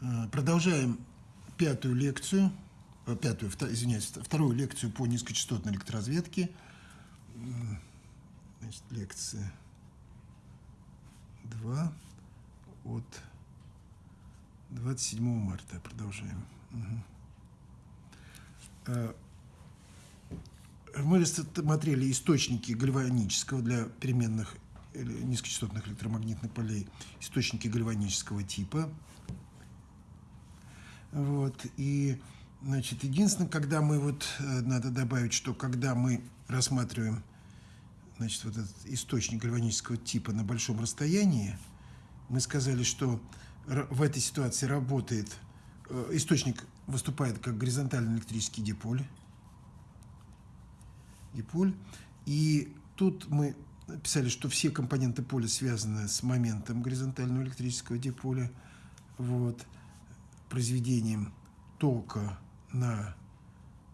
Э, продолжаем пятую лекцию, э, пятую, извиняюсь, вторую лекцию по низкочастотной электроразведке. Значит, лекция 2 от 27 марта. Продолжаем. Угу. Мы рассмотрели источники гальванического для переменных низкочастотных электромагнитных полей, источники гальванического типа – вот, и, значит, единственное, когда мы вот, э, надо добавить, что когда мы рассматриваем, значит, вот этот источник гальванического типа на большом расстоянии, мы сказали, что в этой ситуации работает, э, источник выступает как горизонтальный электрический диполь, диполь, и тут мы писали, что все компоненты поля связаны с моментом горизонтального электрического диполя, вот, произведением тока на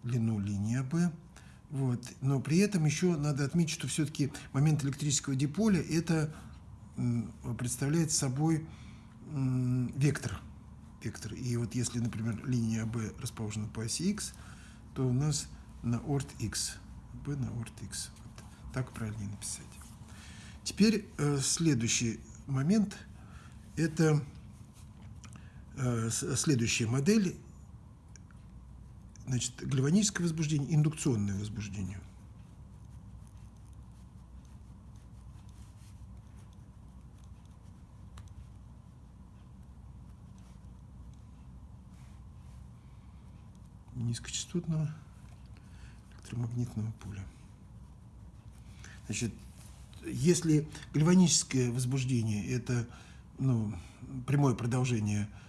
длину линии АБ. Вот. Но при этом еще надо отметить, что все-таки момент электрического диполя это представляет собой вектор. вектор. И вот если, например, линия АБ расположена по оси X, то у нас на орт X. B на орт X. Вот. Так правильнее написать. Теперь э, следующий момент – это следующая модель, значит, гальваническое возбуждение, индукционное возбуждение. низкочастотного электромагнитного поля. Значит, если гальваническое возбуждение – это ну, прямое продолжение Э,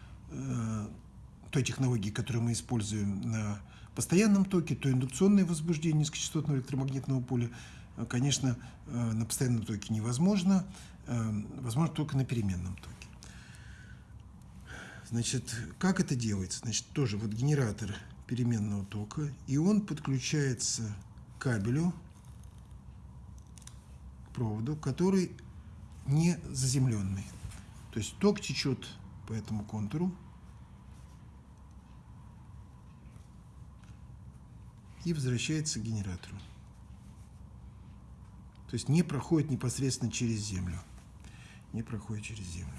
той технологии, которую мы используем на постоянном токе, то индукционное возбуждение низкочастотного электромагнитного поля, э, конечно, э, на постоянном токе невозможно, возможно только на переменном токе. Значит, как это делается? Значит, тоже вот генератор переменного тока, и он подключается к кабелю, к проводу, который не заземленный. То есть ток течет по этому контуру, и возвращается к генератору. То есть не проходит непосредственно через землю. Не проходит через землю.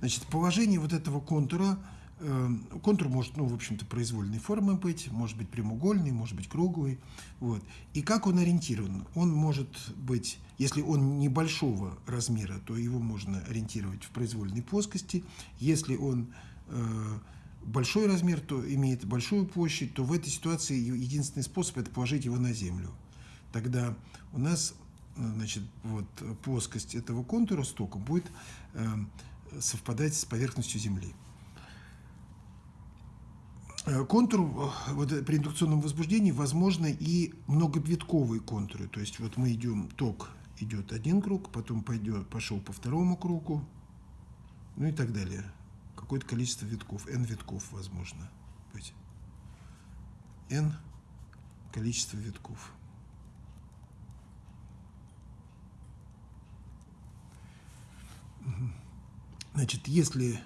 Значит, положение вот этого контура, э, контур может, ну, в общем-то, произвольной формы быть, может быть прямоугольный, может быть круглый. Вот. И как он ориентирован? Он может быть, если он небольшого размера, то его можно ориентировать в произвольной плоскости. Если он э, большой размер, то имеет большую площадь, то в этой ситуации единственный способ – это положить его на землю. Тогда у нас значит, вот, плоскость этого контура с будет э, совпадать с поверхностью Земли. Э, контур э, вот, при индукционном возбуждении возможно и многовитковые контуры. То есть вот мы идем, ток идет один круг, потом пойдет, пошел по второму кругу, ну и так далее какое-то количество витков, n витков возможно быть. n количество витков. Значит, если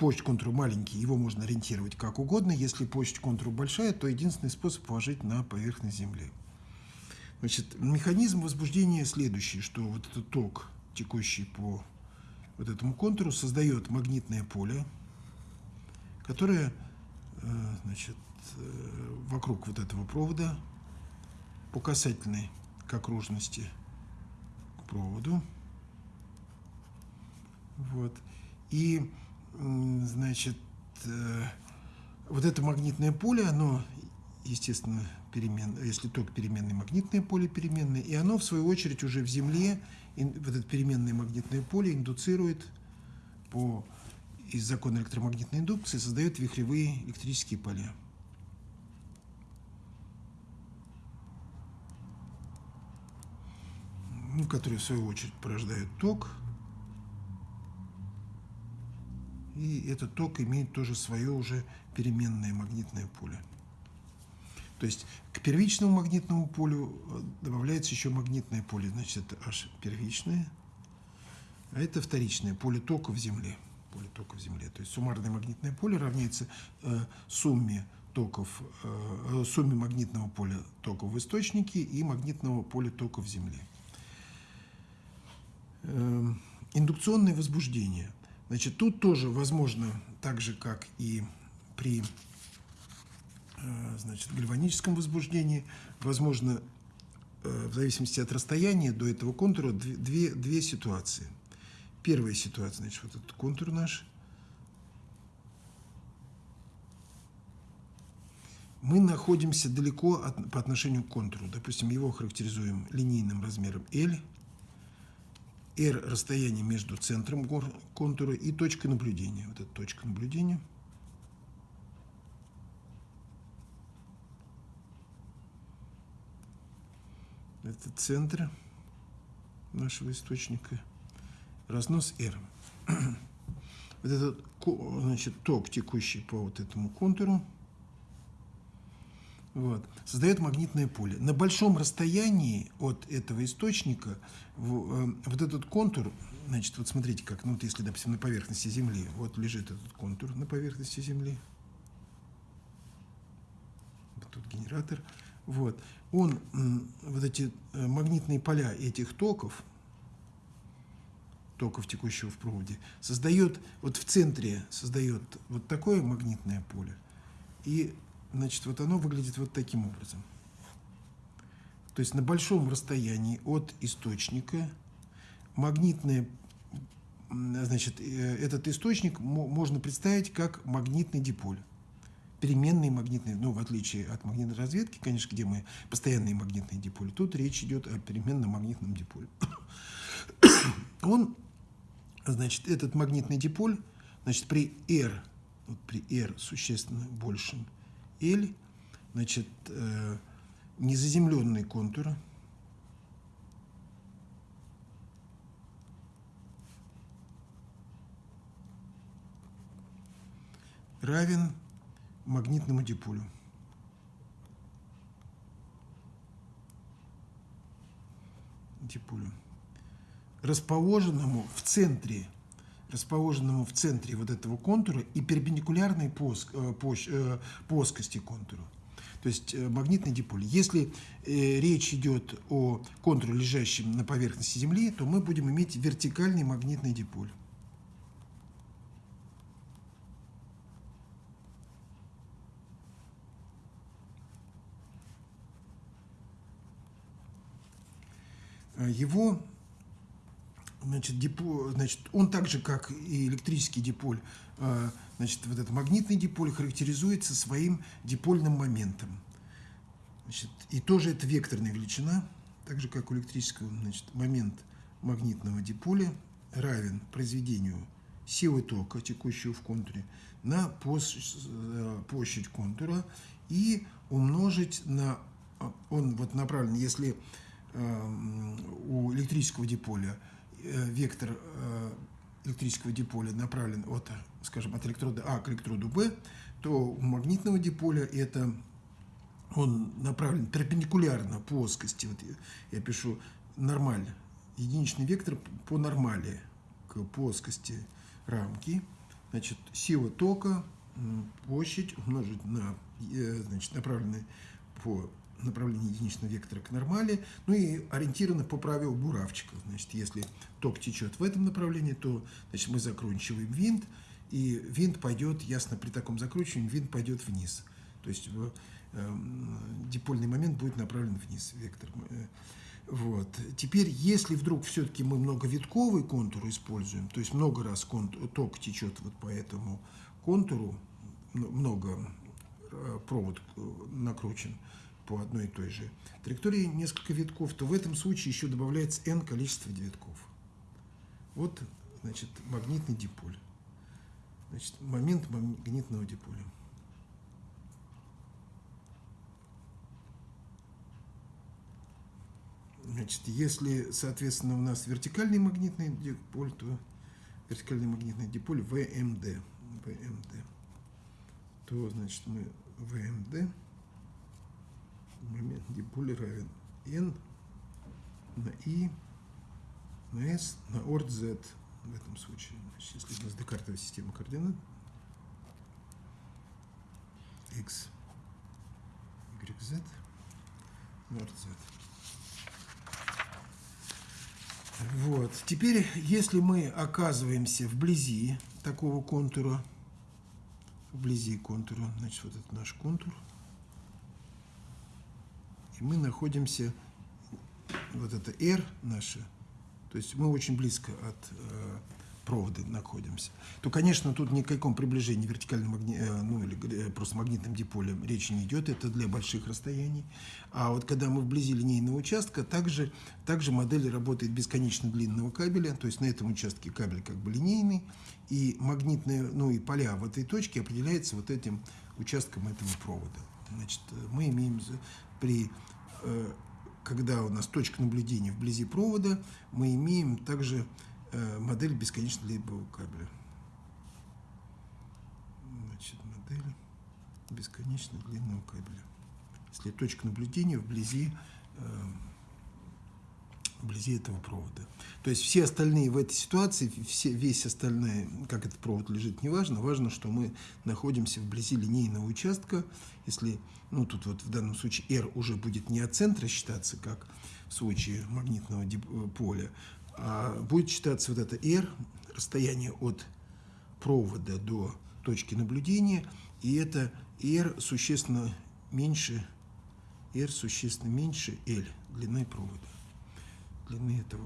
почта контура маленький, его можно ориентировать как угодно. Если почта контура большая, то единственный способ положить на поверхность Земли. Значит, механизм возбуждения следующий, что вот этот ток, текущий по вот этому контуру создает магнитное поле, которое э, значит, э, вокруг вот этого провода по касательной к окружности к проводу. Вот. И, значит, э, вот это магнитное поле, оно, естественно, перемен, если ток переменный, магнитное поле переменное, и оно, в свою очередь, уже в Земле вот это переменное магнитное поле индуцирует по из закона электромагнитной индукции создает вихревые электрические поля. Ну, которые в свою очередь порождают ток. И этот ток имеет тоже свое уже переменное магнитное поле. То есть к первичному магнитному полю э, добавляется еще магнитное поле. Значит, это H первичное, а это вторичное поле тока в Земле. поле токов Земли. То есть суммарное магнитное поле равняется э, сумме токов, э, сумме магнитного поля токов в источнике и магнитного поля токов Земли. Э, индукционное возбуждение. Значит, тут тоже возможно, так же как и при э, значит, гальваническом возбуждении, возможно, э, в зависимости от расстояния до этого контура, две, две ситуации. Первая ситуация, значит, вот этот контур наш. Мы находимся далеко от, по отношению к контуру. Допустим, его характеризуем линейным размером L – R – расстояние между центром контура и точкой наблюдения. Вот эта точка наблюдения. Это центр нашего источника. Разнос R. Вот этот значит, ток, текущий по вот этому контуру, вот, создает магнитное поле. На большом расстоянии от этого источника э, вот этот контур, значит, вот смотрите как, ну вот если, допустим, на поверхности Земли, вот лежит этот контур на поверхности Земли, вот тут генератор, вот, он, вот эти э, магнитные поля этих токов, токов, текущего в проводе, создает, вот в центре создает вот такое магнитное поле, и Значит, вот оно выглядит вот таким образом. То есть на большом расстоянии от источника магнитное, значит, э, этот источник можно представить как магнитный диполь. Переменный магнитный, ну, в отличие от магнитной разведки, конечно, где мы постоянные магнитные диполи, тут речь идет о переменном магнитном диполе. Он, значит, этот магнитный диполь, значит, при R, вот при R существенно большем, L, значит, э, незаземленный контур. равен магнитному диполю. диполю, расположенному в центре расположенному в центре вот этого контура и перпендикулярной плоск, э, э, плоскости контура. То есть э, магнитный диполь. Если речь идет о контуре, лежащем на поверхности Земли, то мы будем иметь вертикальный магнитный диполь. Его значит, депо, значит, он так же, как и электрический диполь, э, значит, вот этот магнитный диполь характеризуется своим дипольным моментом. Значит, и тоже это векторная величина, так же, как у электрического, значит, момент магнитного диполя равен произведению силы тока, текущего в контуре, на э, площадь контура и умножить на, он вот направлен, если у электрического диполя Э, вектор э, электрического диполя направлен от, скажем, от электрода А к электроду Б, то у магнитного диполя это он направлен перпендикулярно плоскости. Вот я пишу нормаль, единичный вектор по нормали к плоскости рамки. Значит, сила тока, площадь умножить на, э, значит, направленный по направление единичного вектора к нормали, ну и ориентировано по правилу буравчика. Значит, если ток течет в этом направлении, то значит, мы закручиваем винт, и винт пойдет, ясно, при таком закручивании винт пойдет вниз. То есть э, дипольный момент будет направлен вниз, вектор. Вот. Теперь, если вдруг все-таки мы многовитковый контур используем, то есть много раз контур, ток течет вот по этому контуру, много э, провод э, накручен, по одной и той же траектории несколько витков, то в этом случае еще добавляется n количество витков. Вот, значит, магнитный диполь. Значит, момент магнитного диполя. Значит, если, соответственно, у нас вертикальный магнитный диполь, то вертикальный магнитный диполь ВМД. ВМД. То, значит, мы ВМД момент диполя равен n на i на s на орд z в этом случае. Значит, если у нас декартовая система координат, x, y, z, nord, z. Вот. Теперь, если мы оказываемся вблизи такого контура, вблизи контура, значит, вот это наш контур, и мы находимся, вот это R наше, то есть мы очень близко от э, провода находимся, то, конечно, тут ни о каком приближении вертикальным магни... Э, ну, или э, просто магнитным диполем речи не идет, это для больших расстояний. А вот когда мы вблизи линейного участка, также, также модель работает бесконечно длинного кабеля, то есть на этом участке кабель как бы линейный, и магнитные, ну и поля в этой точке определяются вот этим участком этого провода. Значит, э, мы имеем при когда у нас точка наблюдения вблизи провода, мы имеем также Э, модель бесконечно длинного кабеля. Значит, модель бесконечно длинного кабеля. Если точка наблюдения вблизи, э, вблизи этого провода. То есть все остальные в этой ситуации, все, весь остальной, как этот провод лежит, не важно. Важно, что мы находимся вблизи линейного участка. Если, ну тут вот в данном случае R уже будет не от центра считаться, как в случае магнитного э, поля, а будет считаться вот это R, расстояние от провода до точки наблюдения, и это R существенно меньше, R существенно меньше L, длины провода, длины этого,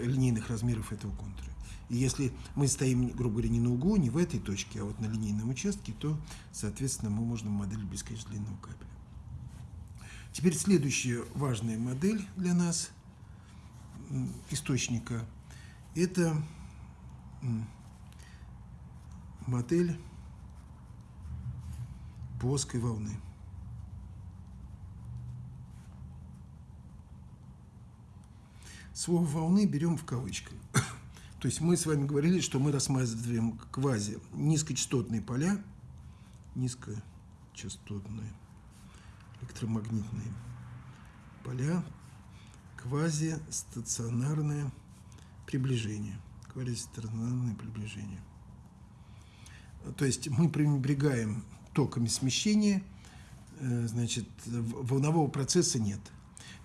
линейных размеров этого контура. И если мы стоим, грубо говоря, не на углу, не в этой точке, а вот на линейном участке, то, соответственно, мы можем модель бесконечно длинного кабеля. Теперь следующая важная модель для нас – источника. Это модель плоской волны. Слово «волны» берем в кавычках. То есть мы с вами говорили, что мы рассматриваем квази низкочастотные поля, низкочастотные электромагнитные поля квазистационарное приближение. Квазистационарное приближение. То есть мы пренебрегаем токами смещения, э, значит, волнового процесса нет.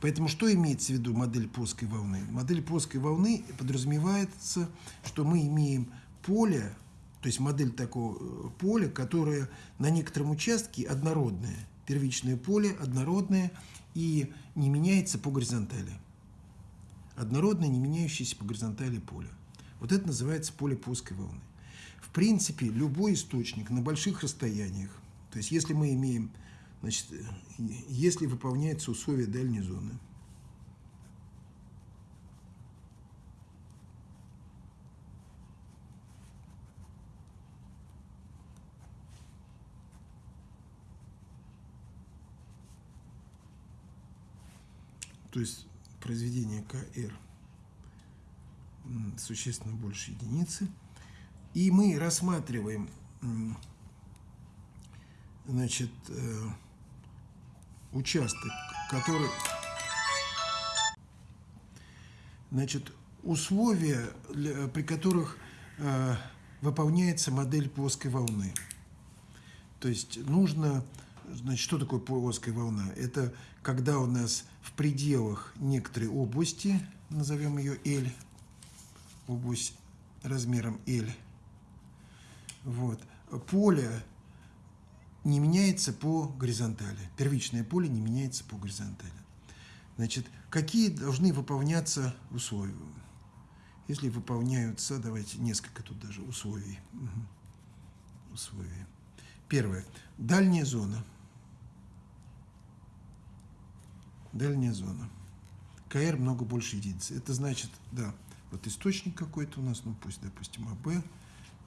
Поэтому что имеется в виду модель плоской волны? Модель плоской волны подразумевается, что мы имеем поле, то есть модель такого э, поля, которое на некотором участке однородное, первичное поле однородное и не меняется по горизонтали однородное, не меняющееся по горизонтали поле. Вот это называется поле плоской волны. В принципе, любой источник на больших расстояниях, то есть если мы имеем, значит, если выполняются условия дальней зоны, то есть произведение КР существенно больше единицы. И мы рассматриваем значит, э, участок, который... Значит, условия, при которых э, выполняется модель плоской волны. То есть нужно Значит, что такое плоская волна? Это когда у нас в пределах некоторой области, назовем ее L, область размером L, вот, поле не меняется по горизонтали. Первичное поле не меняется по горизонтали. Значит, какие должны выполняться условия? Если выполняются, давайте несколько тут даже условий. Угу. Условия. Первое. Дальняя зона – дальняя зона. КР много больше единиц. Это значит, да, вот источник какой-то у нас, ну пусть, допустим, АБ.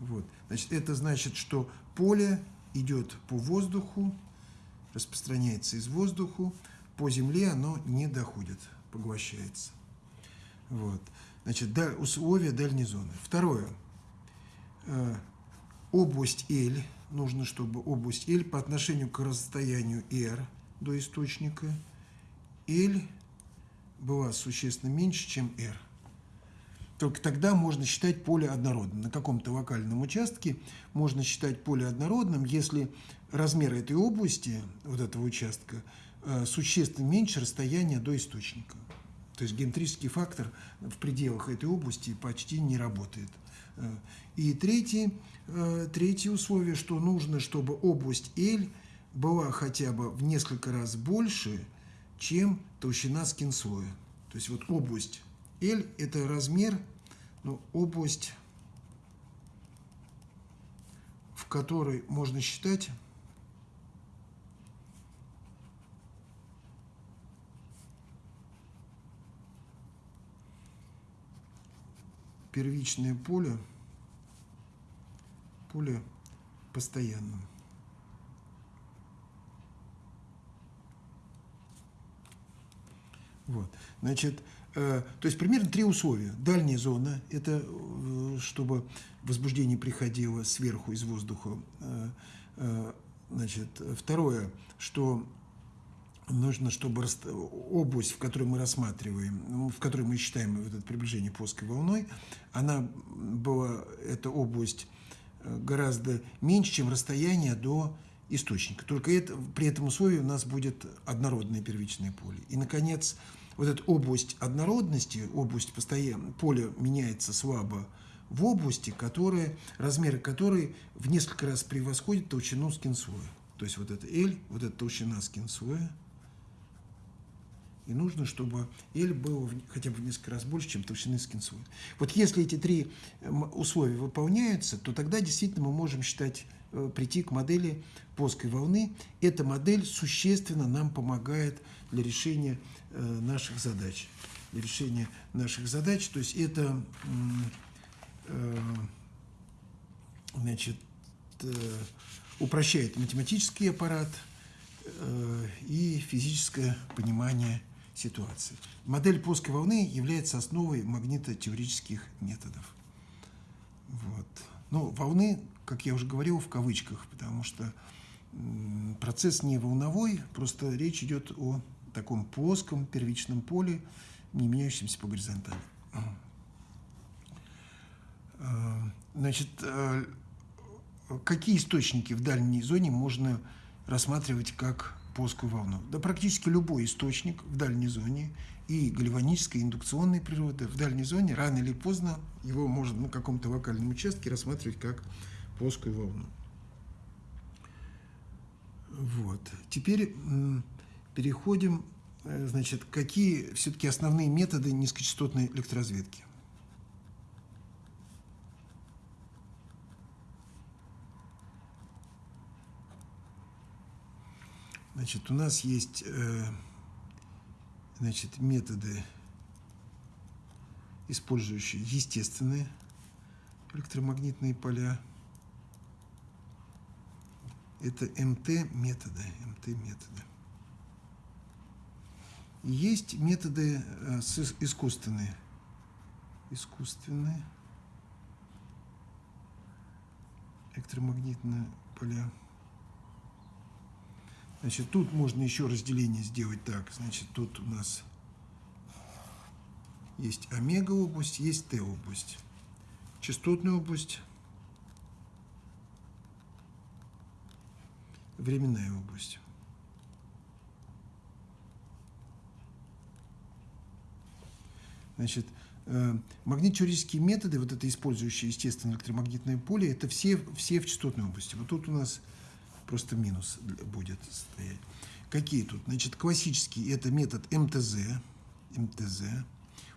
Вот. Значит, это значит, что поле идет по воздуху, распространяется из воздуха, по земле оно не доходит, поглощается. Вот. Значит, условия дальней зоны. Второе. Э, область L. Нужно, чтобы область L по отношению к расстоянию R до источника – L была существенно меньше, чем R. только тогда можно считать поле однородным. На каком-то локальном участке можно считать поле однородным, если размер этой области, вот этого участка, э, существенно меньше расстояния до источника. То есть геометрический фактор в пределах этой области почти не работает. Э, и третье, э, третье условие, что нужно, чтобы область L была хотя бы в несколько раз больше, чем толщина скинслоя. То есть вот область L – это размер ну, область, в которой можно считать первичное поле поле постоянным. Вот. Значит, то есть примерно три условия. Дальняя зона – это э, чтобы возбуждение приходило сверху из воздуха. Э, значит, второе, что нужно, чтобы область, в которой мы рассматриваем, ну, в которой мы считаем это приближение плоской волной, она была, эта область гораздо меньше, чем расстояние до источника. Только это, при этом условии у нас будет однородное первичное поле. И, наконец, вот эта область однородности, область постоянно, поле меняется слабо в области, которые, размеры которой в несколько раз превосходят толщину скинслоя. То есть вот это L, вот эта толщина скинслоя. И нужно, чтобы L было хотя бы в несколько раз больше, чем толщины скинслоя. Вот если эти три условия выполняются, то тогда действительно мы можем считать, прийти к модели плоской волны. Эта модель существенно нам помогает для решения Э, наших задач, решения наших задач. То есть это э, значит, э, упрощает математический аппарат и физическое понимание ситуации. Модель плоской волны является основой магнитотеорических методов. Вот. Ну, волны, как я уже говорил, в кавычках, потому что процесс не волновой, просто речь идет о таком плоском первичном поле, не меняющемся по горизонтали. А, значит, а, какие источники в дальней зоне можно рассматривать как плоскую волну? Да практически любой источник в дальней зоне и гальванической, и индукционной природы в дальней зоне рано или поздно его можно на каком-то локальном участке рассматривать как плоскую волну. Вот. Теперь переходим, э, значит, какие все-таки основные методы низкочастотной электроразведки. Значит, у нас есть э, значит, методы, использующие естественные электромагнитные поля. Это МТ-методы. МТ-методы. Есть методы э, искусственные. Искусственные электромагнитные поля. Значит, тут можно еще разделение сделать так. Значит, тут у нас есть омега-область, есть Т-область. Частотная область, временная область. Значит, э, магнитно методы, вот это использующие естественное электромагнитное поле, это все, все в частотной области. Вот тут у нас просто минус будет стоять. Какие тут? Значит, классический это метод МТЗ. МТЗ.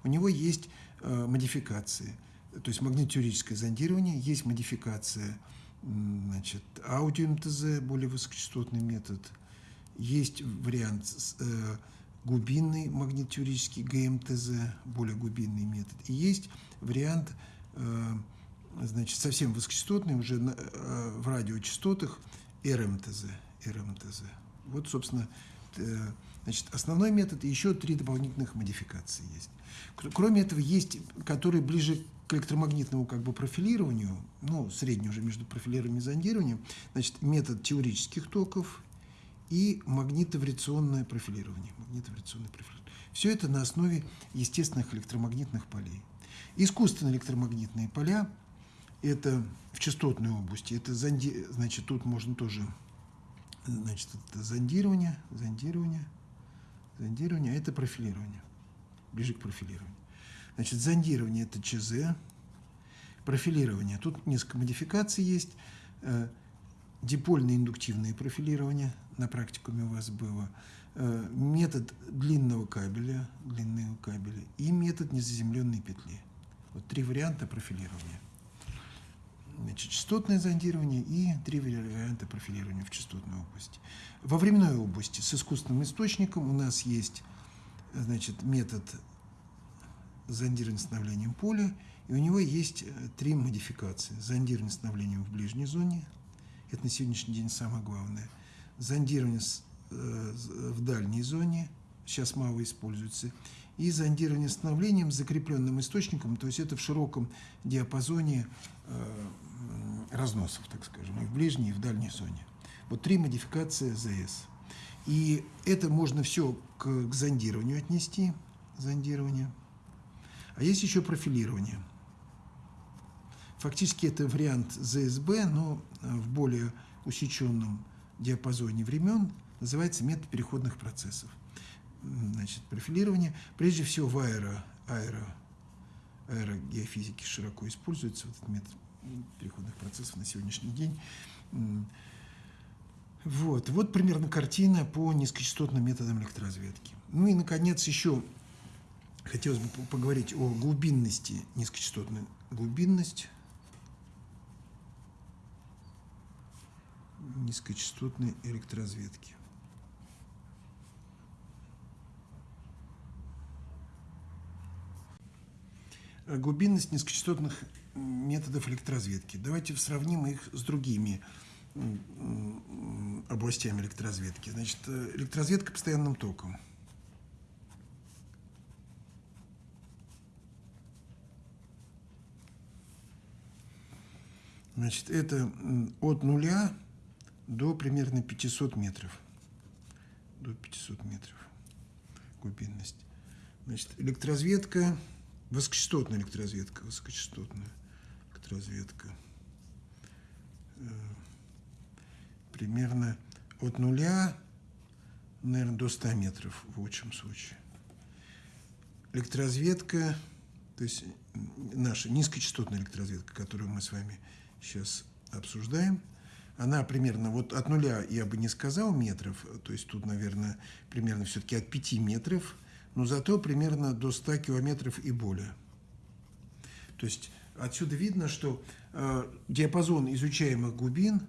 У него есть э, модификации. То есть магнитно зондирование, есть модификация значит, аудио-МТЗ, более высокочастотный метод. Есть вариант э, глубинный магнитюрический ГМТЗ, более глубинный метод. И есть вариант, э, значит, совсем высокочастотный, уже э, в радиочастотах РМТЗ. РМТЗ. Вот, собственно, э, значит, основной метод и еще три дополнительных модификации есть. Кроме этого, есть, которые ближе к электромагнитному как бы профилированию, ну, средний уже между профилированием и зондированием, значит, метод теорических токов и магнитовариационное профилирование. Магнитовариационное профилирование. Все это на основе естественных электромагнитных полей. Искусственные электромагнитные поля – это в частотной области. Это зонди... Значит, тут можно тоже значит, это зондирование, зондирование, зондирование, а это профилирование, ближе к профилированию. Значит, зондирование – это ЧЗ, профилирование. Тут несколько модификаций есть. Э, дипольное индуктивное профилирование на практикуме у вас было. Э, метод длинного кабеля, длинного кабеля и метод незаземленной петли. Вот три варианта профилирования. Значит, частотное зондирование и три варианта профилирования в частотной области. Во временной области с искусственным источником у нас есть значит, метод зондирования с обновлением поля, и у него есть э, три модификации. Зондирование с обновлением в ближней зоне, это на сегодняшний день самое главное. Зондирование э, в дальней зоне, сейчас мало используется, и зондирование с обновлением с закрепленным источником, то есть это в широком диапазоне э, разносов, так скажем, и в ближней, и в дальней зоне. Вот три модификации ЗС. И это можно все к, к зондированию отнести, зондирование. А есть еще профилирование. Фактически это вариант ЗСБ, но э, в более усеченном диапазоне времен называется метод переходных процессов. Значит, профилирование, прежде всего в аэро, аэро, аэрогеофизике широко используется вот этот метод переходных процессов на сегодняшний день. Вот, вот примерно картина по низкочастотным методам электроразведки. Ну и, наконец, еще хотелось бы поговорить о глубинности низкочастотной. Глубинность низкочастотной электроразведки. Глубинность низкочастотных методов электроразведки. Давайте сравним их с другими областями электроразведки. Значит, э, электроразведка постоянным током. Значит, это от нуля до примерно 500 метров. До 500 метров глубинность. Значит, электроразведка, высокочастотная электроразведка, высокочастотная разведка. Э, примерно от нуля, наверное, до 100 метров в лучшем случае. Электроразведка, то есть наша низкочастотная электроразведка, которую мы с вами сейчас обсуждаем, она примерно вот от нуля, я бы не сказал метров, то есть тут, наверное, примерно все-таки от 5 метров, но зато примерно до 100 километров и более. То есть Отсюда видно, что э, диапазон изучаемых глубин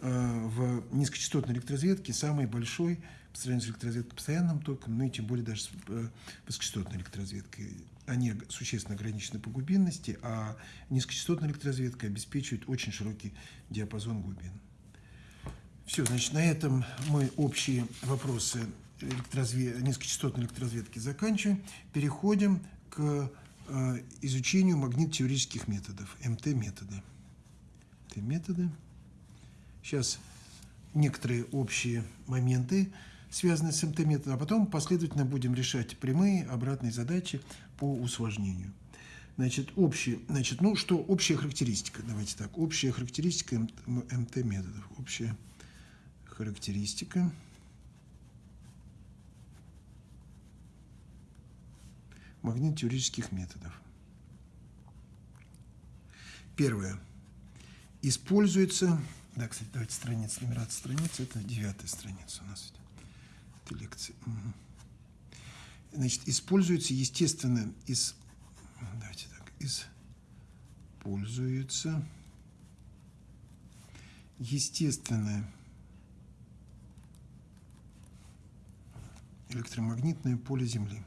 э, в низкочастотной электроразведке самый большой по сравнению с электроразведкой постоянным током, ну и тем более даже с э, высокочастотной электроразведкой. Они существенно ограничены по глубинности, а низкочастотная электроразведка обеспечивает очень широкий диапазон глубин. Все, значит, на этом мы общие вопросы электроразвед... низкочастотной электроразведки заканчиваем. Переходим к Э, изучению магнитотеорических методов, МТ-методы. МТ-методы. Сейчас некоторые общие моменты, связанные с МТ-методом, а потом последовательно будем решать прямые, обратные задачи по усложнению. Значит, общие, значит, ну что, общая характеристика, давайте так, общая характеристика МТ-методов, общая характеристика – магнитотеорических методов. Первое. Используется... Да, кстати, давайте страница, нумерация страницы. Это девятая страница у нас. Лекция. Угу. Значит, используется, естественно, из... Давайте так. Используется естественное электромагнитное поле Земли.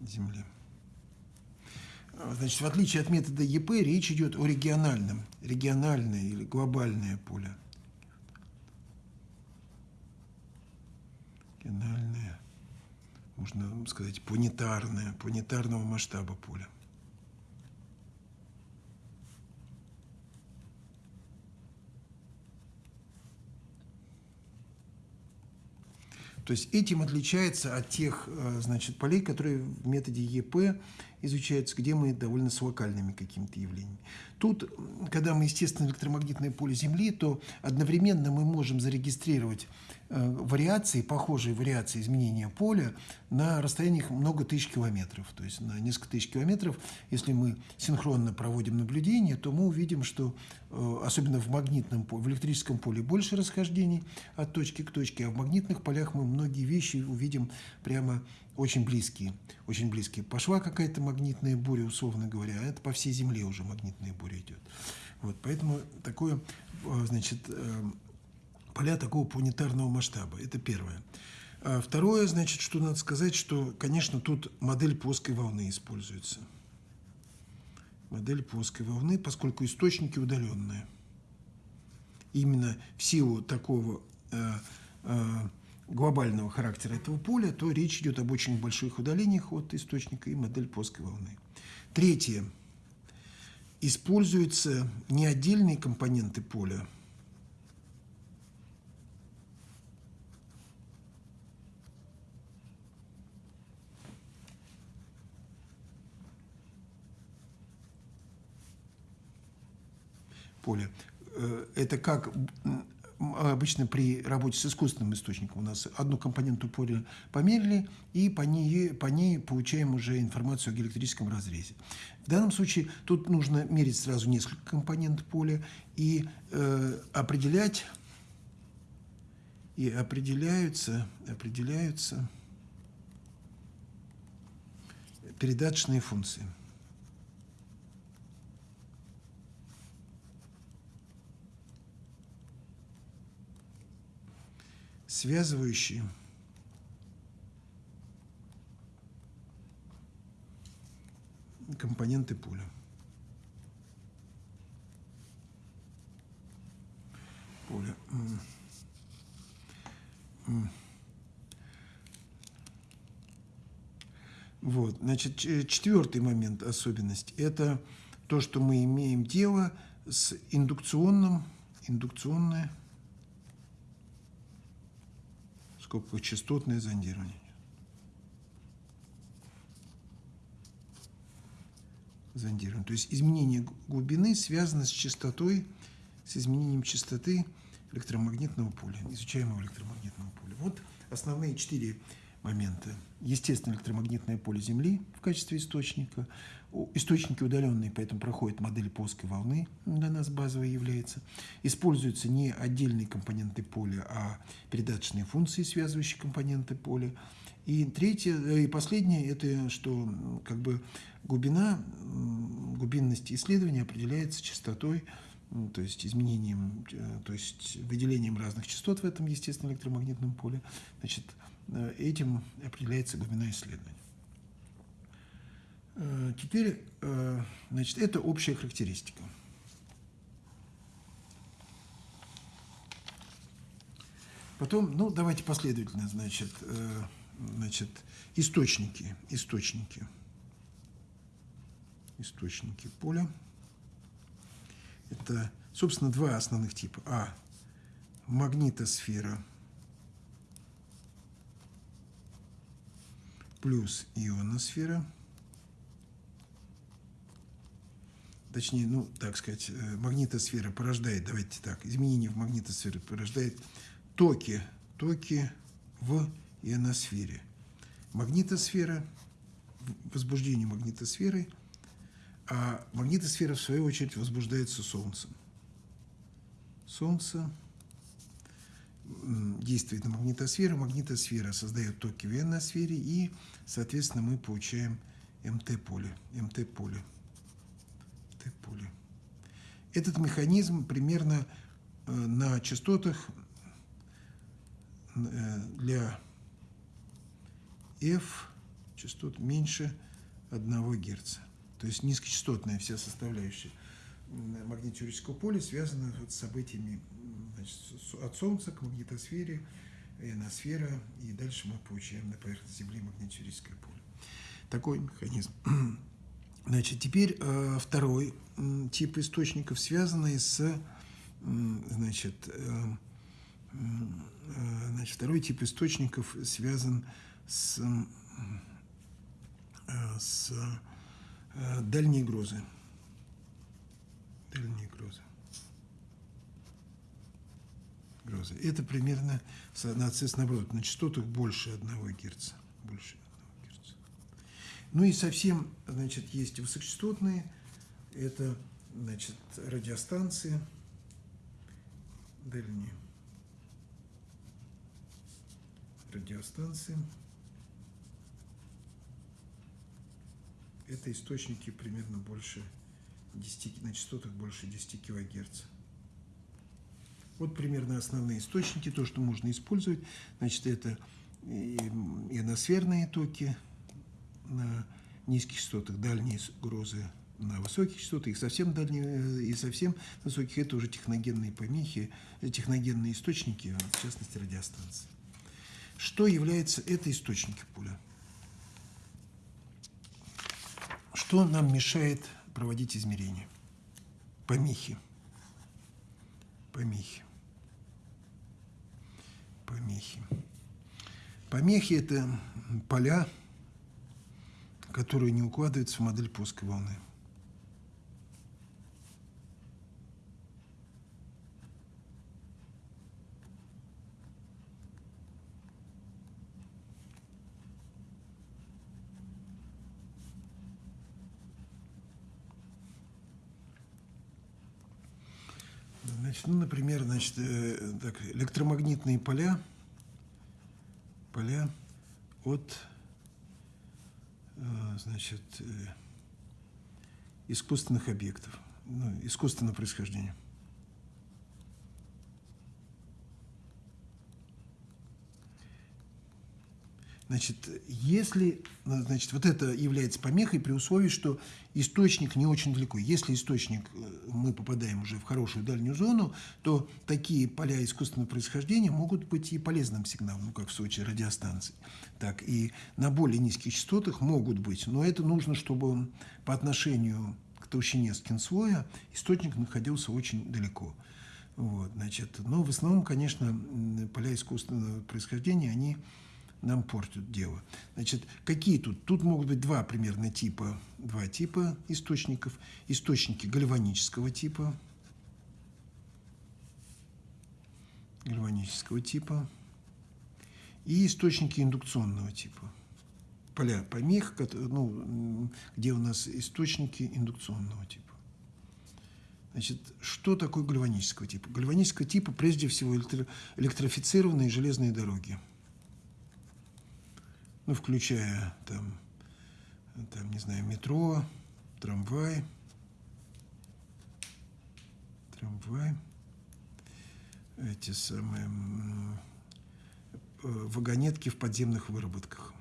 Земли. Значит, в отличие от метода ЕП, речь идет о региональном, региональное или глобальное поле. Региональное, можно сказать, планетарное, планетарного масштаба поля. То есть этим отличается от тех э, значит, полей, которые в методе ЕП изучаются, где мы довольно с локальными какими-то явлениями. Тут, когда мы естественно электромагнитное поле Земли, то одновременно мы можем зарегистрировать э, вариации, похожие вариации изменения поля на расстояниях много тысяч километров. То есть на несколько тысяч километров, если мы синхронно проводим наблюдение, то мы увидим, что э, особенно в магнитном поле, в электрическом поле больше расхождений от точки к точке, а в магнитных полях мы многие вещи увидим прямо очень близкие, очень близкие. Пошла какая-то магнитная буря, условно говоря, а это по всей Земле уже магнитная буря идет. Вот, поэтому такое, э, значит, э, поля такого планетарного масштаба. Это первое. А второе, значит, что надо сказать, что, конечно, тут модель плоской волны используется. Модель плоской волны, поскольку источники удаленные. Именно в силу такого э, э, глобального характера этого поля, то речь идет об очень больших удалениях от источника и модель плоской волны. Третье. Используются не отдельные компоненты поля, поля. Э, это как обычно при работе с искусственным источником у нас одну компоненту поля померили, и по ней, по ней получаем уже информацию о электрическом разрезе. В данном случае тут нужно мерить сразу несколько компонент поля и э, определять, и определяются, определяются передаточные функции. Связывающие компоненты поля. Поля. Вот, значит, четвертый момент, особенность, это то, что мы имеем дело с индукционным, индукционное скобках частотное зондирование. Зондирование. То есть изменение глубины связано с частотой, с изменением частоты электромагнитного поля, изучаемого электромагнитного поля. Вот основные четыре момента. Естественно, электромагнитное поле Земли в качестве источника. Источники удаленные, поэтому проходит модель плоской волны, для нас базовой является. Используются не отдельные компоненты поля, а передаточные функции, связывающие компоненты поля. И третье, э, и последнее, это что как бы глубина, глубинность исследования определяется частотой, то есть изменением, э, то есть выделением разных частот в этом естественном электромагнитном поле. Значит, Э, этим определяется глубина исследования. Э, теперь, значит, это общая характеристика. Потом, ну, давайте последовательно, значит, значит, источники, источники, источники поля. Это, собственно, два основных типа. А, магнитосфера – плюс ионосфера, точнее, ну, так сказать, э, магнитосфера порождает, давайте так, изменение в магнитосфере порождает токи, токи в ионосфере. Магнитосфера, возбуждение магнитосферы, а магнитосфера, в свою очередь, возбуждается Солнцем. Солнце действует на магнитосферу, магнитосфера создает токи в ионосфере, и, соответственно, мы получаем МТ-поле. МТ-поле. МТ-поле. Этот механизм примерно э, на частотах э, для F частот меньше 1 Гц. То есть низкочастотная вся составляющая магнитно поля связана с событиями значит, от Солнца к магнитосфере, ионосфера, и дальше мы получаем на поверхности Земли магнитно поле. Такой механизм. Значит, теперь э, второй тип источников, связанный с, значит, э, Э, значит, второй тип источников связан с, с э, дальней грозы. Дальние грозы. Грозы. Это примерно, соответственно, наоборот, на частотах больше 1 Гц. Больше 1 Гц. Ну и совсем, значит, есть высокочастотные. Это, значит, радиостанции дальние. радиостанции. Это источники примерно больше 10, на частотах больше 10 килогерц. Вот примерно основные источники, то, что можно использовать. Значит, это ионосферные токи на низких частотах, дальние грозы на высоких частотах, и совсем дальние, и совсем высоких, это уже техногенные помехи, техногенные источники, в частности, радиостанции. Что является это источники поля? Что нам мешает проводить измерения? Помехи. Помехи. Помехи. Помехи – это поля, которые не укладываются в модель плоской волны. Значит, ну, например, значит, э, так, электромагнитные поля, поля от э, значит, э, искусственных объектов, ну, искусственного происхождения. Значит, если, значит, вот это является помехой при условии, что источник не очень далеко. Если источник, э, мы попадаем уже в хорошую дальнюю зону, то такие поля искусственного происхождения могут быть и полезным сигналом, ну, как в случае радиостанций. Так, и на более низких частотах могут быть, но это нужно, чтобы по отношению к толщине скинслоя источник находился очень далеко. Вот, значит, но в основном, конечно, поля искусственного происхождения, они нам портят дело. Значит, какие тут? Тут могут быть два примерно типа, два типа источников. Источники гальванического типа, гальванического типа и источники индукционного типа. Поля помех, ну, где у нас источники индукционного типа. Значит, что такое гальванического типа? Гальванического типа прежде всего электрифицированные железные дороги ну, включая там, там, не знаю, метро, трамвай, трамвай, эти самые э, вагонетки в подземных выработках.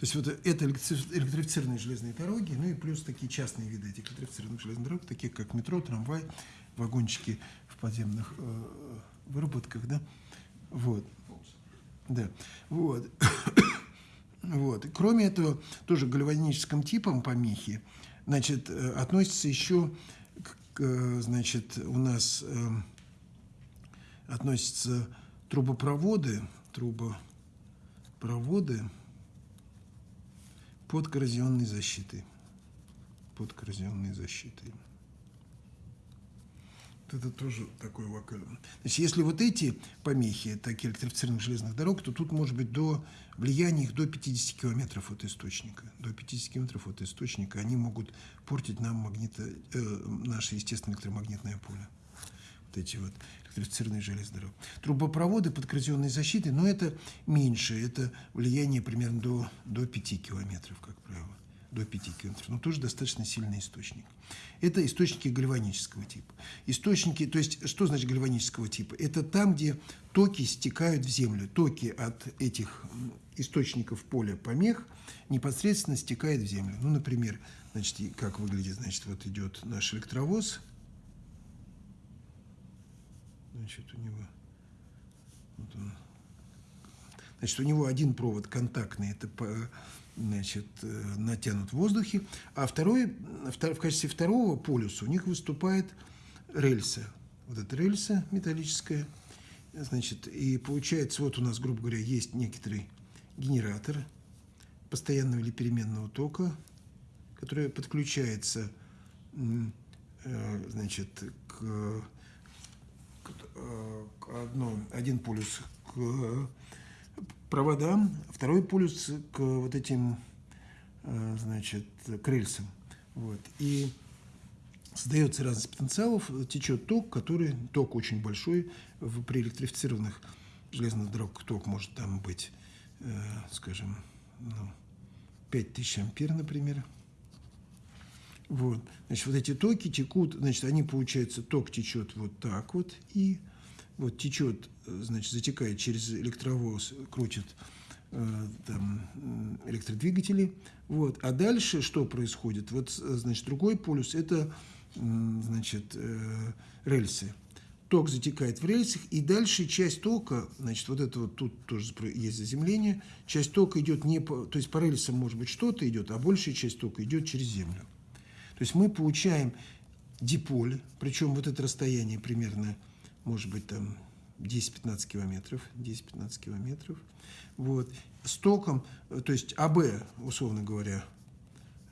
То есть вот это электрифицированные железные дороги, ну и плюс такие частные виды этих электрифицированных железных дорог, такие как метро, трамвай, вагончики в подземных э, выработках, да, вот, да, вот, вот. Кроме этого, тоже гальваническим типом помехи, значит, э, относится еще, к, э, значит, у нас э, относятся трубопроводы, трубопроводы, под коррозионной защитой. Под коррозионной защитой. Вот это тоже такой вокально. Значит, если вот эти помехи, такие электрифицированных железных дорог, то тут может быть до влияния их до 50 километров от источника. До 50 километров от источника они могут портить нам магнито, э, наше естественное электромагнитное поле. Вот эти вот электрифицированные железные дороги. Трубопроводы под коррозионной защитой, но это меньше, это влияние примерно до, до 5 километров, как правило, до 5 километров, но тоже достаточно сильный источник. Это источники гальванического типа. Источники, то есть, что значит гальванического типа? Это там, где токи стекают в землю. Токи от этих источников поля помех непосредственно стекают в землю. Ну, например, значит, как выглядит, значит, вот идет наш электровоз, значит, у него вот он. Значит, у него один провод контактный, это по, значит, э, натянут в воздухе, а второй, в качестве второго полюса у них выступает рельса. Вот эта рельса металлическая, значит, и получается, вот у нас, грубо говоря, есть некоторый генератор постоянного или переменного тока, который подключается, э, значит, к, одно, один полюс к проводам, второй полюс к вот этим, э, значит, к рельсам. Вот. И создается разность потенциалов, течет ток, который, ток очень большой, в, при электрифицированных железных дорогах ток может там быть, э, скажем, ну, 5000 ампер, например. Вот. Значит, вот эти токи текут, значит, они, получается, ток течет вот так вот, и вот течет, значит, затекает через электровоз, крутит э, там, электродвигатели. Вот. А дальше что происходит? Вот, значит, другой полюс – это, значит, э, рельсы. Ток затекает в рельсах, и дальше часть тока, значит, вот это вот тут тоже есть заземление, часть тока идет не по, то есть по рельсам может быть что-то идет, а большая часть тока идет через землю. То есть мы получаем диполь, причем вот это расстояние примерно может быть, там 10-15 километров, 10-15 километров, вот, с током, то есть АБ, условно говоря,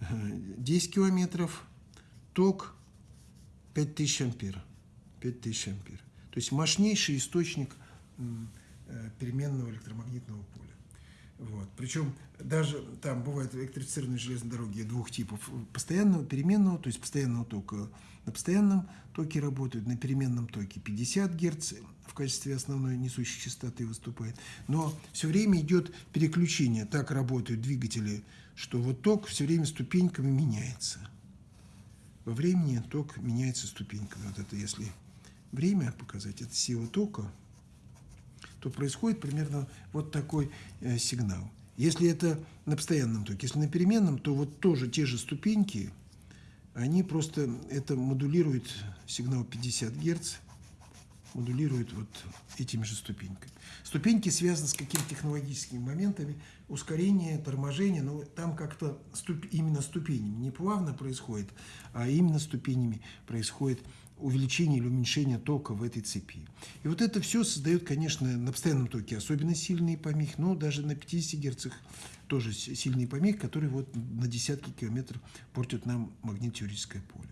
10 километров, ток 5000 ампер, 5000 ампер. То есть мощнейший источник э, переменного электромагнитного поля. Вот. Причем даже там бывают электрифицированные железные дороги двух типов. Постоянного, переменного, то есть постоянного тока на постоянном токе работают, на переменном токе 50 Гц в качестве основной несущей частоты выступает. Но все время идет переключение. Так работают двигатели, что вот ток все время ступеньками меняется. Во времени ток меняется ступеньками. Вот это если время показать, это сила тока – то происходит примерно вот такой э, сигнал. Если это на постоянном токе, если на переменном, то вот тоже те же ступеньки, они просто это модулируют сигнал 50 Гц, модулируют вот этими же ступеньками. Ступеньки связаны с какими технологическими моментами, ускорение, торможение, но там как-то ступ, именно ступенями не плавно происходит, а именно ступенями происходит увеличения или уменьшения тока в этой цепи. И вот это все создает, конечно, на постоянном токе особенно сильные помехи, но даже на 50 Гц тоже сильные помехи, которые вот на десятки километров портят нам магнитно-теоретическое поле.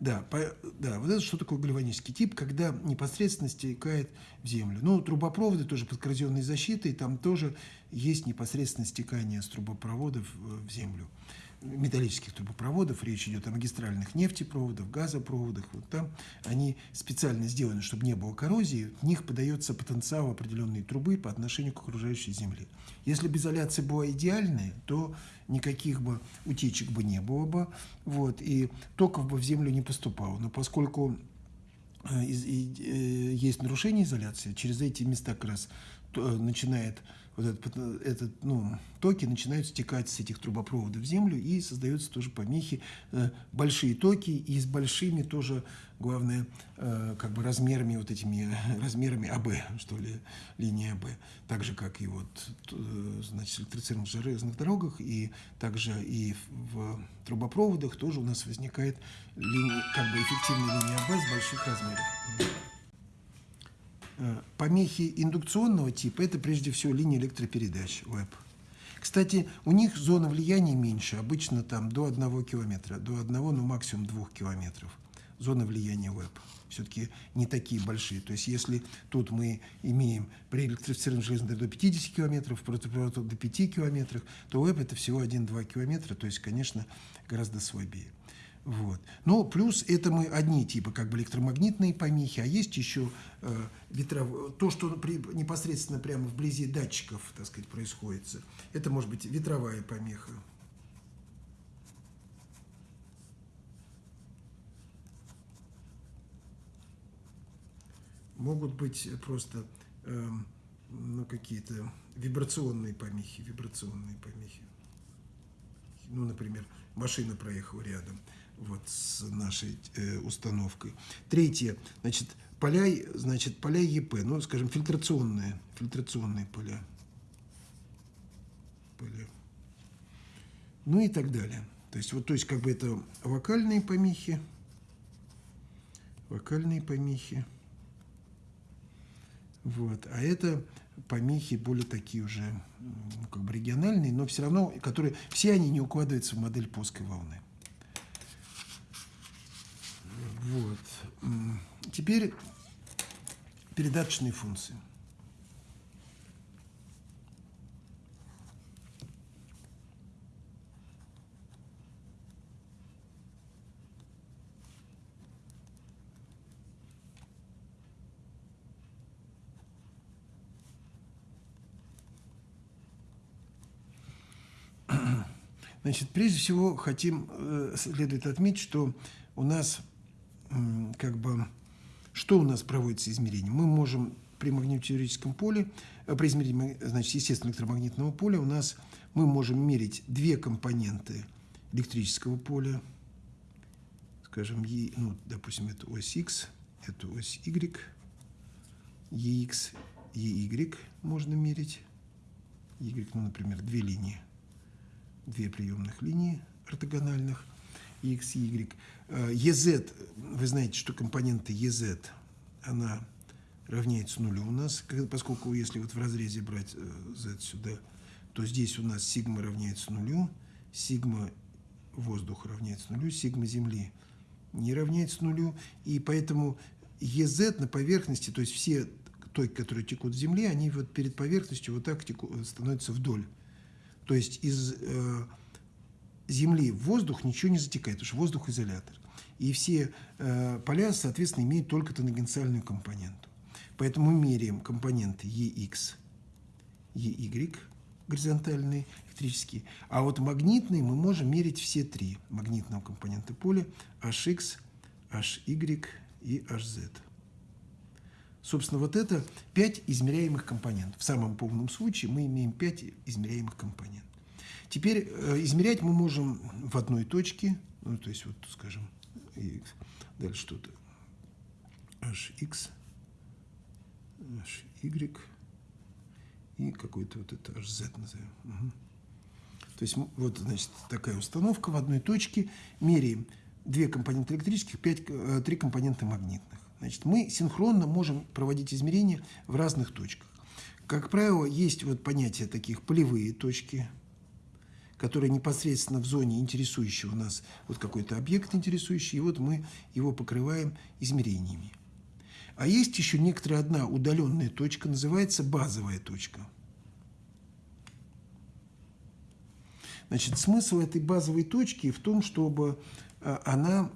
Да, по, да, вот это что такое гальванический тип, когда непосредственно стекает в землю. Ну, трубопроводы тоже под коррозионной защитой, там тоже есть непосредственное стекание с трубопроводов в землю металлических трубопроводов, речь идет о магистральных нефтепроводах, газопроводах, вот там они специально сделаны, чтобы не было коррозии, в них подается потенциал определенной трубы по отношению к окружающей земле. Если бы изоляция была идеальная, то никаких бы утечек бы не было бы, вот, и токов бы в землю не поступало. Но поскольку э, э, есть нарушение изоляции, через эти места как раз начинает вот этот, этот, ну, токи начинают стекать с этих трубопроводов в землю и создаются тоже помехи, э, большие токи и с большими тоже, главное, э, как бы размерами вот этими, размерами АБ, что ли, линии АБ. Так же, как и вот, э, значит, электрицированных железных дорогах и также и в трубопроводах тоже у нас возникает линия, как бы эффективная линия АБ с больших размеров. Э, помехи индукционного типа – это прежде всего линия электропередач, ВЭП. Кстати, у них зона влияния меньше, обычно там до 1 километра, до 1, ну максимум 2 километров. Зона влияния ВЭП все-таки не такие большие. То есть если тут мы имеем при электрифицированном железной до 50 километров, против до 5 километров, то ВЭП это всего 1-2 километра, то есть, конечно, гораздо слабее. Вот. Но плюс это мы одни типы как бы электромагнитные помехи, а есть еще э, ветров... то, что при, непосредственно прямо вблизи датчиков, так сказать, происходит. Это может быть ветровая помеха. Могут быть просто э, ну, какие-то вибрационные помехи, вибрационные помехи. Ну, например, машина проехала рядом вот, с нашей э, установкой. Третье, значит, поля, значит, поля ЕП, ну, скажем, фильтрационные, фильтрационные поля. поле. Ну и так далее. То есть, вот, то есть, как бы это вокальные помехи, вокальные помехи. Вот. А это помехи более такие уже, ну, как бы региональные, но все равно, которые, все они не укладываются в модель плоской волны. Вот. Теперь передаточные функции. Значит, прежде всего хотим, э, следует отметить, что у нас как бы, что у нас проводится измерение? Мы можем при магнитотеоретическом поле, э, при измерении, значит, естественного электромагнитного поля у нас мы можем мерить две компоненты электрического поля, скажем, e, ну, допустим, это ось X, это ось Y, EX, EY можно мерить, Y, ну, например, две линии две приемных линии ортогональных, x y. EZ, вы знаете, что компонента EZ, она равняется нулю у нас, поскольку если вот в разрезе брать z сюда, то здесь у нас сигма равняется нулю, сигма воздуха равняется нулю, сигма Земли не равняется нулю, и поэтому EZ на поверхности, то есть все токи, которые текут в Земле, они вот перед поверхностью вот так теку, становятся вдоль. То есть из э, Земли в воздух ничего не затекает, потому что воздух изолятор. И все э, поля, соответственно, имеют только тангенциальную компоненту. Поэтому мы меряем компоненты EX, EY, горизонтальные, электрические. А вот магнитные мы можем мерить все три магнитного компонента поля HX, HY и HZ. Собственно, вот это 5 измеряемых компонентов. В самом полном случае мы имеем 5 измеряемых компонентов. Теперь э, измерять мы можем в одной точке, ну, то есть, вот, скажем, x, дальше что-то hx, hy и какой-то вот это hz назовем. Угу. То есть, вот, значит, такая установка в одной точке. Меряем две компоненты электрических, 5, 3 э, компонента магнитных. Значит, мы синхронно можем проводить измерения в разных точках. Как правило, есть вот понятие таких полевые точки, которые непосредственно в зоне интересующего нас вот какой-то объект интересующий, и вот мы его покрываем измерениями. А есть еще некоторая одна удаленная точка, называется базовая точка. Значит, смысл этой базовой точки в том, чтобы а, она,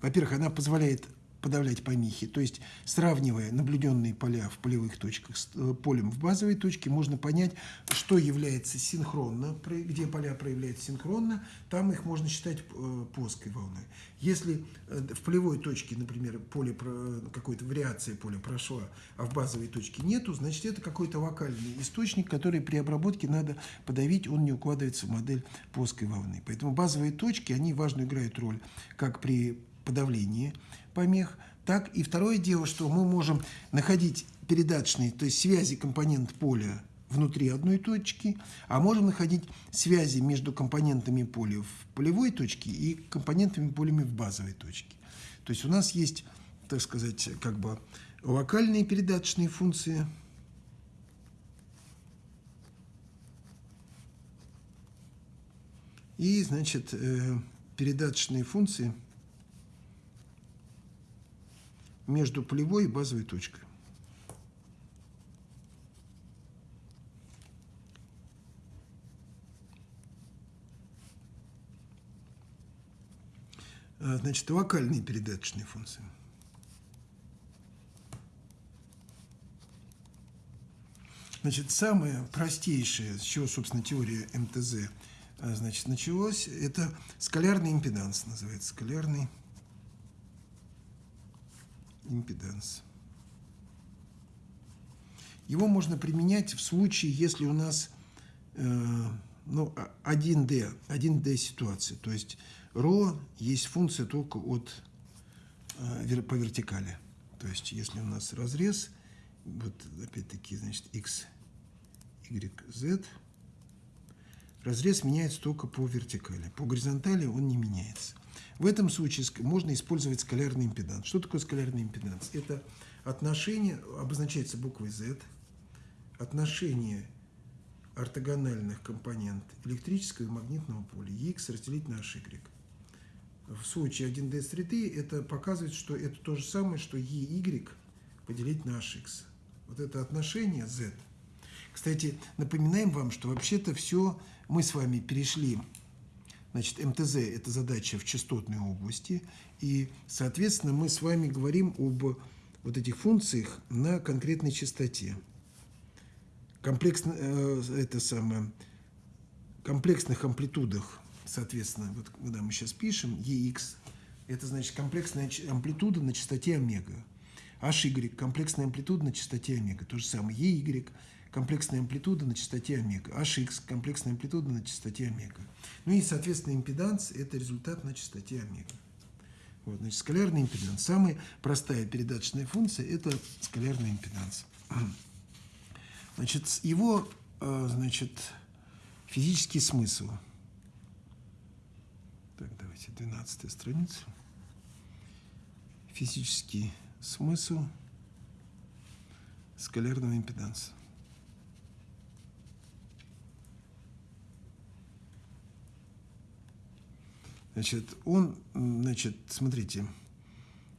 во-первых, она позволяет подавлять помехи. То есть, сравнивая наблюденные поля в полевых точках с э, полем в базовой точке, можно понять, что является синхронно, где поля проявляются синхронно, там их можно считать э, плоской волной. Если э, в полевой точке, например, поле какой-то вариация поля прошла, а в базовой точке нету, значит, это какой-то локальный источник, который при обработке надо подавить, он не укладывается в модель плоской волны. Поэтому базовые точки, они важную играют роль как при подавлении помех, так и второе дело, что мы можем находить передаточные, то есть связи компонент поля внутри одной точки, а можем находить связи между компонентами поля в полевой точке и компонентами полями в базовой точке. То есть у нас есть, так сказать, как бы локальные передаточные функции, и, значит, э, передаточные функции – между полевой и базовой точкой. А, значит, локальные передаточные функции. Значит, самое простейшее, с чего, собственно, теория МТЗ а, значит, началось, это скалярный импеданс, называется скалярный импеданс. Его можно применять в случае, если у нас э, ну, 1D, 1D ситуация. То есть ρ есть функция только от, э, по вертикали. То есть если у нас разрез, вот опять-таки, значит, x, y, z, разрез меняется только по вертикали. По горизонтали он не меняется. В этом случае можно использовать скалярный импеданс. Что такое скалярный импеданс? Это отношение, обозначается буквой Z, отношение ортогональных компонент электрического и магнитного поля EX разделить на HY. В случае 1D среды это показывает, что это то же самое, что EY поделить на HX. Вот это отношение Z. Кстати, напоминаем вам, что вообще-то все мы с вами перешли Значит, МТЗ – это задача в частотной области, и, соответственно, мы с вами говорим об вот этих функциях на конкретной частоте. Комплексно, э, это самое, комплексных амплитудах, соответственно, вот когда мы сейчас пишем EX, это значит комплексная амплитуда на частоте омега. HY – комплексная амплитуда на частоте омега. То же самое EY – комплексная амплитуда на частоте омега, HX – комплексная амплитуда на частоте омега. Ну и, соответственно, импеданс – это результат на частоте омега. Вот, значит, скалярный импеданс. Самая простая передаточная функция – это скалярный импеданс. Значит, его, э, значит, физический смысл. Так, давайте, 12 страница. Физический смысл скалярного импеданса. Значит, он, значит, смотрите,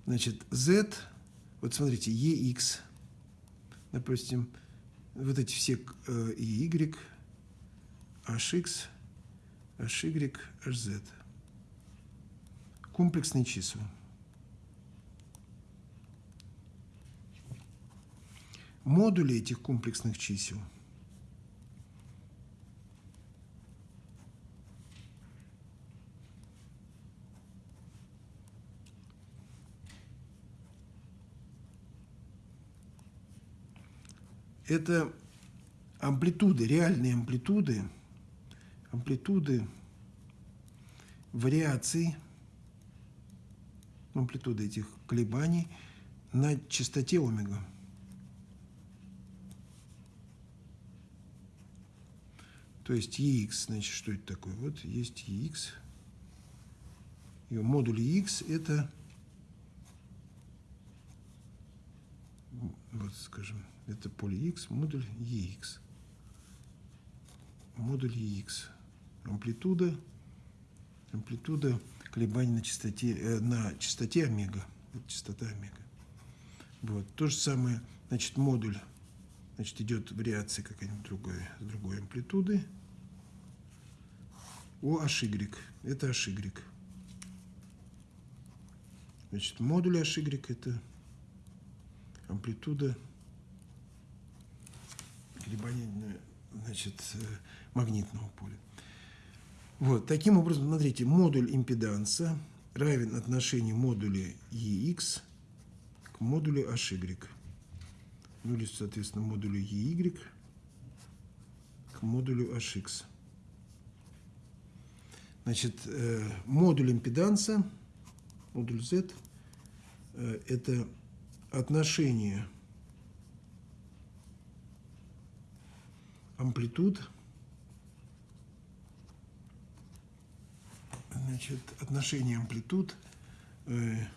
значит, z, вот смотрите, ex, допустим, вот эти все э, y, hx, hy, hz. Комплексные числа. Модули этих комплексных чисел – это амплитуды, реальные амплитуды, амплитуды вариаций, амплитуды этих колебаний на частоте омега. То есть EX, значит, что это такое? Вот есть EX. И модуль EX это, вот скажем, это поле X, модуль EX. Модуль EX. Амплитуда, амплитуда колебаний на частоте, э, на частоте омега. Это частота омега. Вот. То же самое, значит, модуль, значит, идет вариация какая-нибудь другая, с другой амплитуды. О HY. Это HY. Значит, модуль HY это амплитуда колебания значит, э, магнитного поля. Вот, таким образом, смотрите, модуль импеданса равен отношению модуля EX к модулю HY. Ну или, соответственно, модулю EY к модулю HX. Значит, э, модуль импеданса, модуль Z, э, это отношение амплитуд, значит, отношение амплитуд э,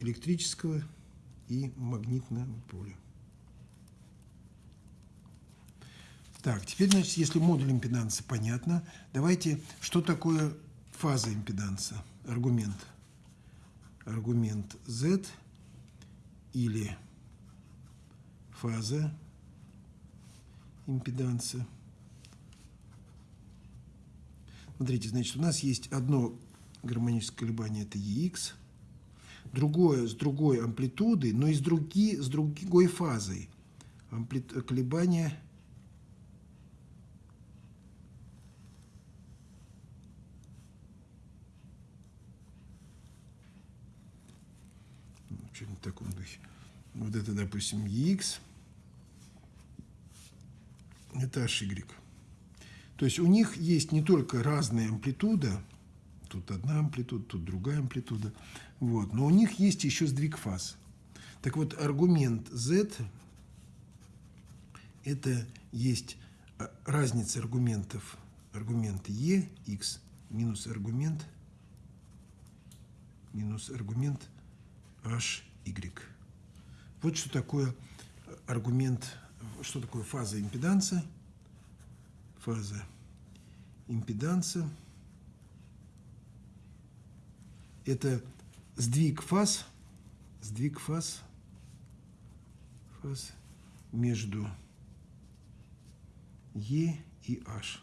электрического и магнитного поля. Так, теперь, значит, если модуль импеданса понятно, давайте, что такое фаза импеданса, аргумент. Аргумент Z или фаза импеданса. Смотрите, значит, у нас есть одно гармоническое колебание, это EX, другое с другой амплитудой, но и с, други, с другой фазой. Амплит, колебания что-нибудь в таком духе. Вот это, допустим, EX – это HY. То есть у них есть не только разная амплитуда, тут одна амплитуда, тут другая амплитуда, вот, но у них есть еще сдвиг фаз. Так вот, аргумент Z – это есть а, разница аргументов, аргумент e, x, минус аргумент, минус аргумент h, y. Вот что такое аргумент, что такое фаза импеданса. Фаза импеданса – это сдвиг фаз, сдвиг фаз, фаз между E и H.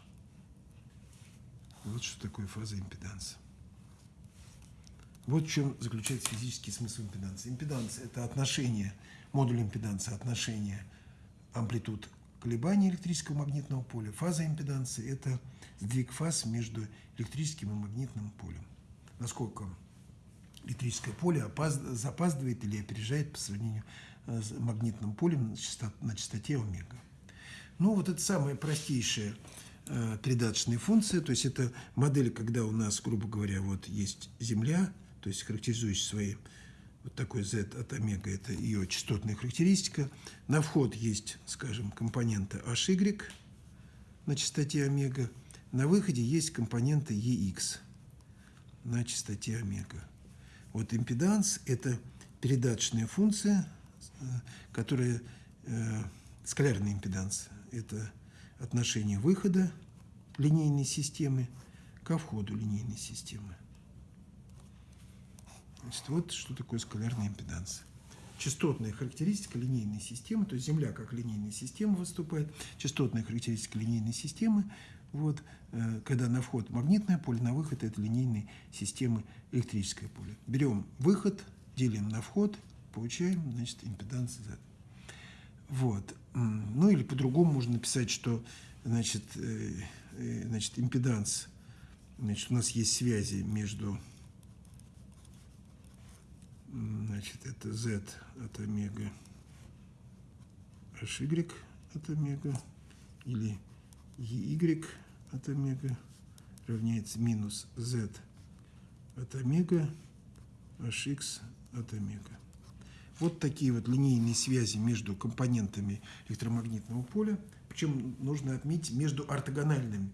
Вот что такое фаза импеданса. Вот в чем заключается физический смысл импеданса. Импеданс – это отношение, модуль импеданса – отношение амплитуд колебаний электрического магнитного поля. Фаза импеданса – это сдвиг фаз между электрическим и магнитным полем. Насколько электрическое поле запаздывает или опережает по сравнению э, с магнитным полем на частоте омега. Ну, вот это самая простейшая э, тридаточная функция, то есть это модель, когда у нас, грубо говоря, вот есть Земля, то есть характеризующая свои вот такой z от омега, это ее частотная характеристика. На вход есть, скажем, компонента hy на частоте омега. На выходе есть компонента ex на частоте омега. Вот импеданс – это передаточная функция, э, которая э, скалярный импеданс – это отношение выхода линейной системы ко входу линейной системы. Значит, вот что такое скалярный импеданс. Частотная характеристика линейной системы, то есть Земля как линейная система выступает, частотная характеристика линейной системы, вот, э, когда на вход магнитное поле, на выход это линейной системы электрическое поле. Берем выход, делим на вход, получаем, значит, импеданс Z. Вот. Ну или по-другому можно написать, что значит, э, э, значит, импеданс, значит, у нас есть связи между Значит, это z от омега hy от омега или ey от омега равняется минус z от омега hx от омега. Вот такие вот линейные связи между компонентами электромагнитного поля. Причем нужно отметить между ортогональными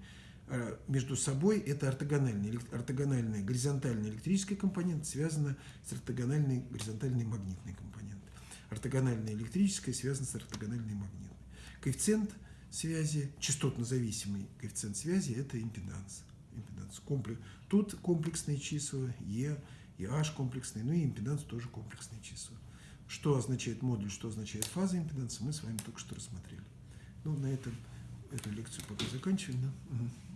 между собой это ортогональный, ортогональная горизонтальная электрическая компонент связана с ортогональной горизонтальной магнитной компонент. Ортогональная электрическая связана с ортогональной магнитной. Коэффициент связи, частотно-зависимый коэффициент связи – это импеданс. импеданс. Комплекс. Тут комплексные числа, Е и H комплексные, ну и импеданс тоже комплексные числа. Что означает модуль, что означает фаза импеданса, мы с вами только что рассмотрели. Ну, на этом эту лекцию пока заканчиваем. Да?